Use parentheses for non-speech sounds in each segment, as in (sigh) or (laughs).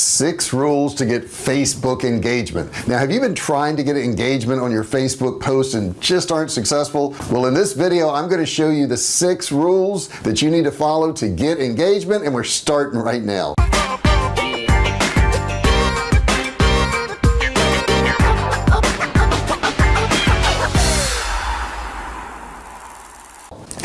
six rules to get Facebook engagement. Now have you been trying to get engagement on your Facebook post and just aren't successful? Well in this video I'm going to show you the six rules that you need to follow to get engagement and we're starting right now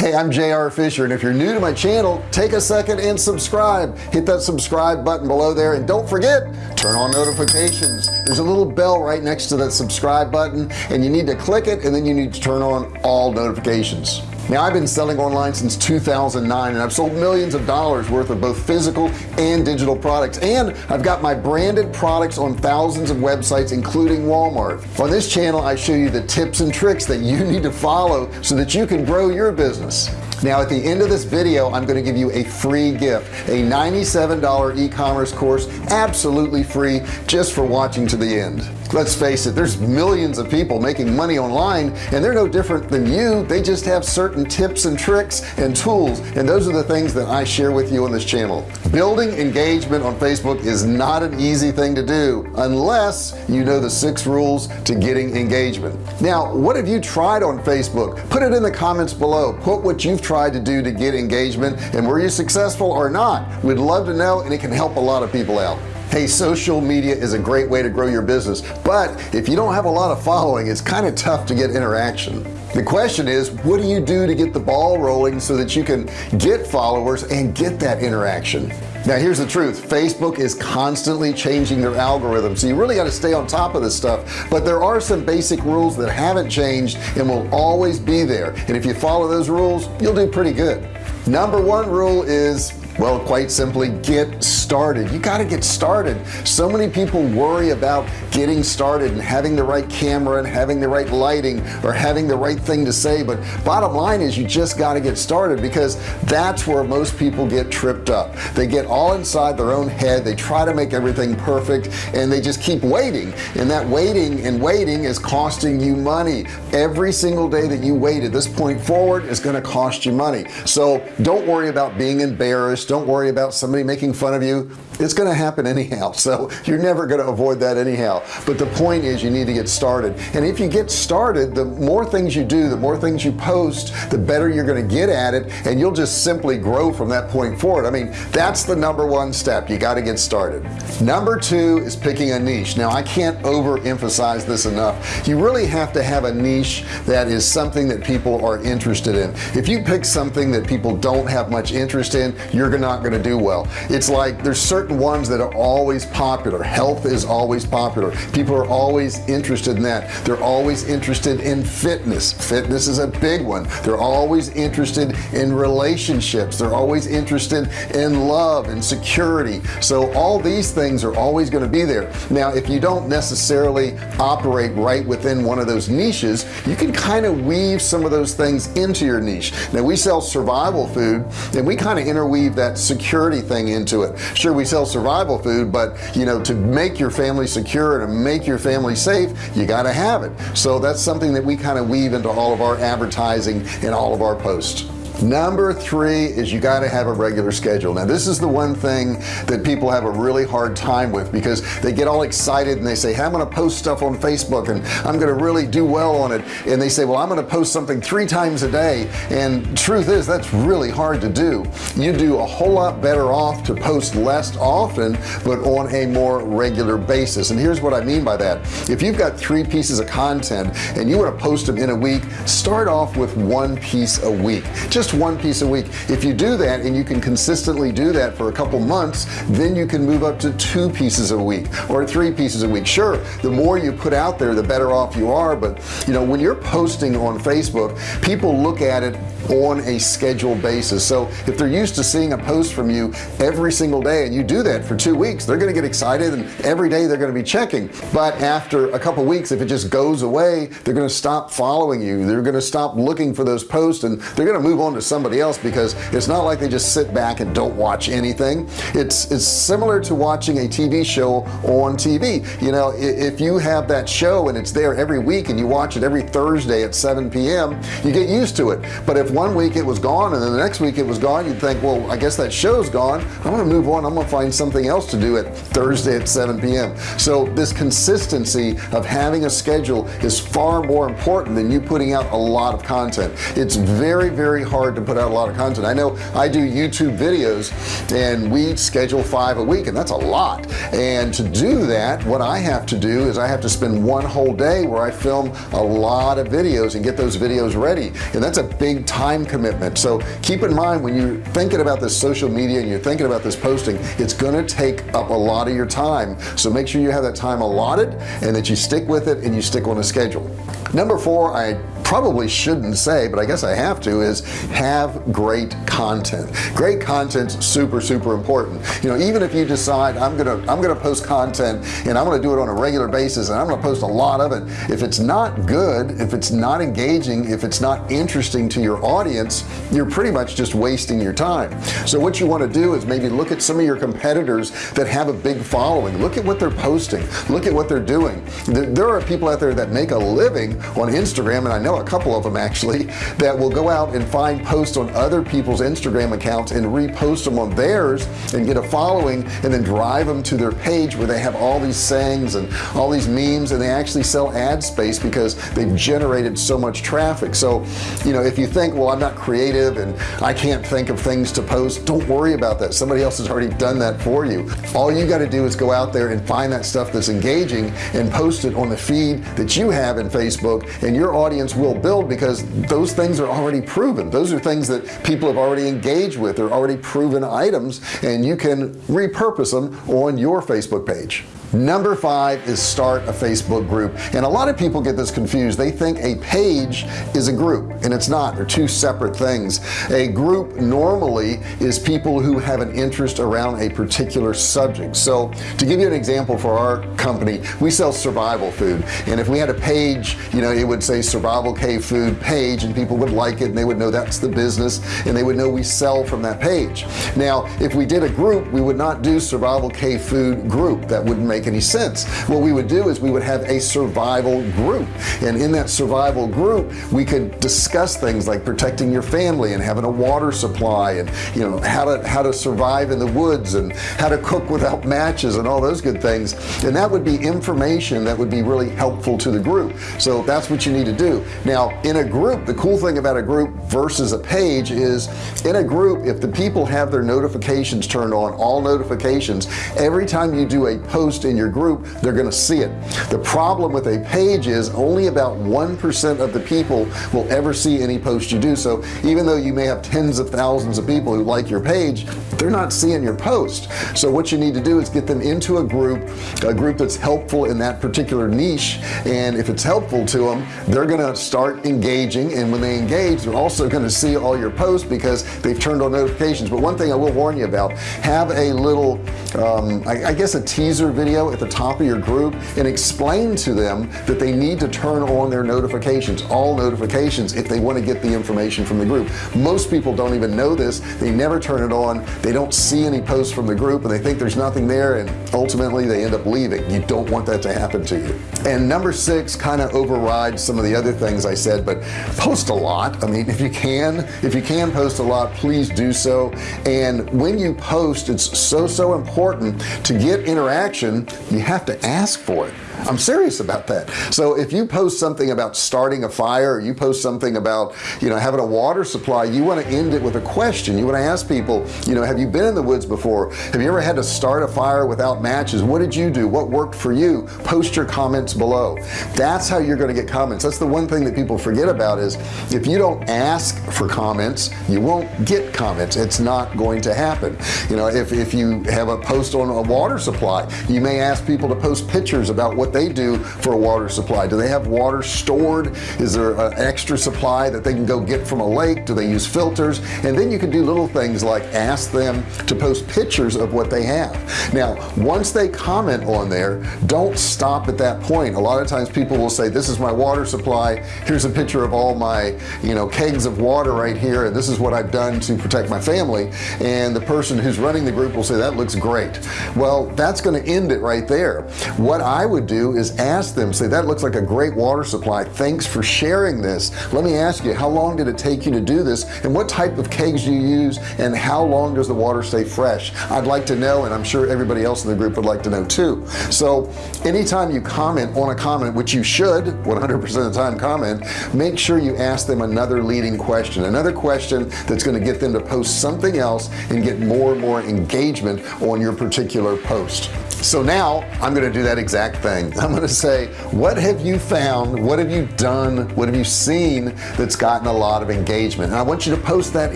hey I'm JR Fisher and if you're new to my channel take a second and subscribe. Hit that subscribe button below there and don't forget turn on notifications. There's a little bell right next to that subscribe button and you need to click it and then you need to turn on all notifications now I've been selling online since 2009 and I've sold millions of dollars worth of both physical and digital products. And I've got my branded products on thousands of websites including Walmart. On this channel I show you the tips and tricks that you (laughs) need to follow so that you can grow your business. Now at the end of this video I'm going to give you a free gift a $97 e-commerce course absolutely free just for watching to the end let's face it there's millions of people making money online and they're no different than you. They just have certain tips and tricks and tools and those are the things that I share with you on this channel. Building engagement on Facebook is not an easy thing to do unless you know the six rules to getting engagement. Now what have you tried on Facebook? Put it in the comments below. Put what you've tried to do to get engagement and were you successful or not. We'd love to know and it can help a lot of people out hey social media is a great way to grow your business but if you don't have a lot of following it's kind of tough to get interaction. The question is what do you do to get the ball rolling so that you can get followers and get that interaction? Now here's the truth. Facebook is constantly changing their algorithm so you really got to stay on top of this stuff. But there are some basic rules that haven't changed and will always be there. And if you follow those rules you'll do pretty good. Number one rule is well quite simply get started. You got to get started. So many people worry about getting started and having the right camera and having the right lighting or having the right thing to say but bottom line is you just got to get started because that's where most people get tripped up. They get all inside their own head. They try to make everything perfect and they just keep waiting. And that waiting and waiting is costing you money. Every single day that you wait at this point forward is going to cost you money. So don't worry about being embarrassed don't worry about somebody making fun of you it's going to happen anyhow (laughs) so you're never going to avoid that anyhow. But the point is you need to get started. And if you get started the more things you do the more things you post the better you're going to get at it and you'll just simply grow from that point forward. I mean that's the number one step. You got to get started. Number two is picking a niche. Now I can't overemphasize this enough. You really have to have a niche that is something that people are interested in. If you pick something that people don't have much interest in you're not going to do well. It's like there's certain certain ones that are always popular. Health is always popular. People are always interested in that. They're always interested in fitness. Fitness is a big one. They're always interested in relationships. They're always interested in love and security. So all these things are always going to be there. Now if you don't necessarily operate right within one of those niches you can kind of weave some of those things into your niche. Now we sell survival food and we kind of interweave that security thing into it. Sure we sell survival food but you know to make your family secure and to make your family safe you got to have it. So that's something that we kind of weave into all of our advertising and all of our posts number three is you got to have a regular schedule. Now this is the one thing that people have a really hard time with because they get all excited and they say hey, I'm gonna post stuff on Facebook and I'm gonna really do well on it. And they say well I'm gonna post something three times a day. And truth is that's really hard to do. You do a whole lot better off to post less often but on a more regular basis. And here's what I mean by that. If you've got three pieces of content and you want to post them in a week start off with one piece a week. Just just one piece a week. If you do that and you can consistently do that for a couple months then you can move up to two pieces a week or three pieces a week. Sure the more you put out there the better off you are but you know when you're posting on Facebook people look at it on a scheduled basis. So if they're used to seeing a post from you every single day and you do that for two weeks they're going to get excited and every day they're going to be checking. But after a couple weeks if it just goes away they're going to stop following you. They're going to stop looking for those posts and they're going to move on to somebody else because it's not like they just sit back and don't watch anything. It's it's similar to watching a TV show on TV you know if you have that show and it's there every week and you watch it every Thursday at 7 p.m. you get used to it. But if one week it was gone and then the next week it was gone you'd think well I guess that show's gone. I'm gonna move on. I'm gonna find something else to do at Thursday at 7 p.m. so this consistency of having a schedule is far more important than you putting out a lot of content. It's very very hard to put out a lot of content. I know I do YouTube videos and we schedule five a week and that's a lot. And to do that what I have to do is I have to spend one whole day where I film a lot of videos and get those videos ready. And that's a big time commitment. So keep in mind when you're thinking about this social media and you're thinking about this posting it's gonna take up a lot of your time. So make sure you have that time allotted and that you stick with it and you stick on a schedule. Number four I probably shouldn't say but I guess I have to is have great content. Great content super super important. You know even if you decide I'm gonna I'm gonna post content and I'm gonna do it on a regular basis and I'm gonna post a lot of it if it's not good if it's not engaging if it's not interesting to your audience you're pretty much just wasting your time. So what you want to do is maybe look at some of your competitors that have a big following. Look at what they're posting. Look at what they're doing. There are people out there that make a living on Instagram and I know a couple of them actually that will go out and find posts on other people's Instagram accounts and repost them on theirs and get a following and then drive them to their page where they have all these sayings and all these memes and they actually sell ad space because they've generated so much traffic. So you know if you think well I'm not creative and I can't think of things to post don't worry about that. Somebody else has already done that for you. All you got to do is go out there and find that stuff that's engaging and post it on the feed that you have in Facebook and your audience will build because those things are already proven. Those are things that people have already engaged with. They're already proven items and you can repurpose them on your Facebook page. Number five is start a Facebook group. And a lot of people get this confused. They think a page is a group and it's not. They're two separate things. A group normally is people who have an interest around a particular subject. So to give you an example for our company we sell survival food. And if we had a page you know it would say survival cave food page and people would like it and they would know that's the business and they would know we sell from that page. Now if we did a group we would not do survival cave food group. That wouldn't make any sense. What we would do is we would have a survival group. And in that survival group we could discuss things like protecting your family and having a water supply and you know how to how to survive in the woods and how to cook without matches and all those good things. And that would be information that would be really helpful to the group. So that's what you need to do now in a group the cool thing about a group versus a page is in a group if the people have their notifications turned on all notifications every time you do a post in your group they're going to see it. The problem with a page is only about 1% of the people will ever see any post you do so. Even though you may have tens of thousands of people who like your page they're not seeing your post. So what you need to do is get them into a group a group that's helpful in that particular niche and if it's helpful to them they're gonna start engaging and when they engage they're also going to see all your posts because they've turned on notifications. But one thing I will warn you about have a little um, I, I guess a teaser video at the top of your group and explain to them that they need to turn on their notifications all notifications if they want to get the information from the group. Most people don't even know this. They never turn it on. They don't see any posts from the group and they think there's nothing there and ultimately they end up leaving. You don't want that to happen to you. And number six kind of overrides some of the other things I said but post a lot. I mean if you can if you can post a lot please do so. And when you post it's so so important to get interaction you have to ask for it I'm serious about that. So if you post something about starting a fire you post something about you know having a water supply you want to end it with a question. You want to ask people you know have you been in the woods before? Have you ever had to start a fire without matches? What did you do? What worked for you? Post your comments below. That's how you're going to get comments. That's the one thing that people forget about is if you don't ask for comments you won't get comments. It's not going to happen. You know if, if you have a post on a water supply you may ask people to post pictures about what they do for a water supply. Do they have water stored? Is there an extra supply that they can go get from a lake? Do they use filters? And then you can do little things like ask them to post pictures of what they have. Now once they comment on there don't stop at that point. A lot of times people will say this is my water supply. Here's a picture of all my you know kegs of water right here and this is what I've done to protect my family. And the person who's running the group will say that looks great. Well that's going to end it right there. What I would do is ask them say that looks like a great water supply. Thanks for sharing this. Let me ask you how long did it take you to do this? And what type of kegs do you use? And how long does the water stay fresh? I'd like to know and I'm sure everybody else in the group would like to know too. So anytime you comment on a comment which you should 100% of the time comment make sure you ask them another leading question another question that's going to get them to post something else and get more and more engagement on your particular post so now I'm gonna do that exact thing. (laughs) I'm gonna say what have you found? What have you done? What have you seen that's gotten a lot of engagement? And I want you to post that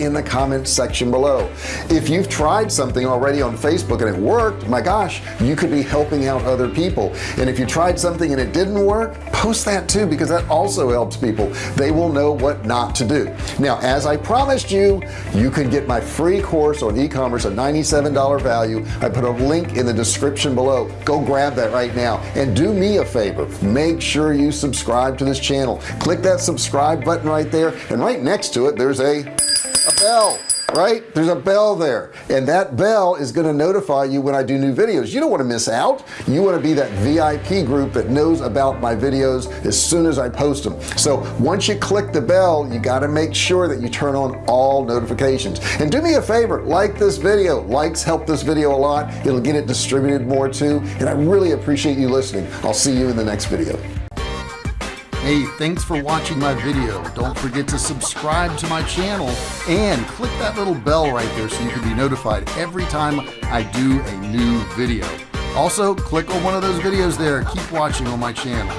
in the comment section below. If you've tried something already on Facebook and it worked my gosh you could be helping out other people. And if you tried something and it didn't work post that too because that also helps people. They will know what not to do. Now as I promised you you can get my free course on e-commerce a $97 value. I put a link in the description below. Go grab that right now. And do me a favor. Make sure you subscribe to this channel. Click that subscribe button right there. And right next to it there's a a bell right? There's a bell there. And that bell is going to notify you when I do new videos. You don't want to miss out. You want to be that VIP group that knows about my videos as soon as I post them. So once you click the bell you got to make sure that you turn on all notifications. And do me a favor like this video. Likes help this video a lot. It'll get it distributed more too. And I really appreciate you listening. I'll see you in the next video hey thanks for watching my video. Don't forget to subscribe to my channel and click that little bell right there so you can be notified every time I do a new video. Also click on one of those videos there. Keep watching on my channel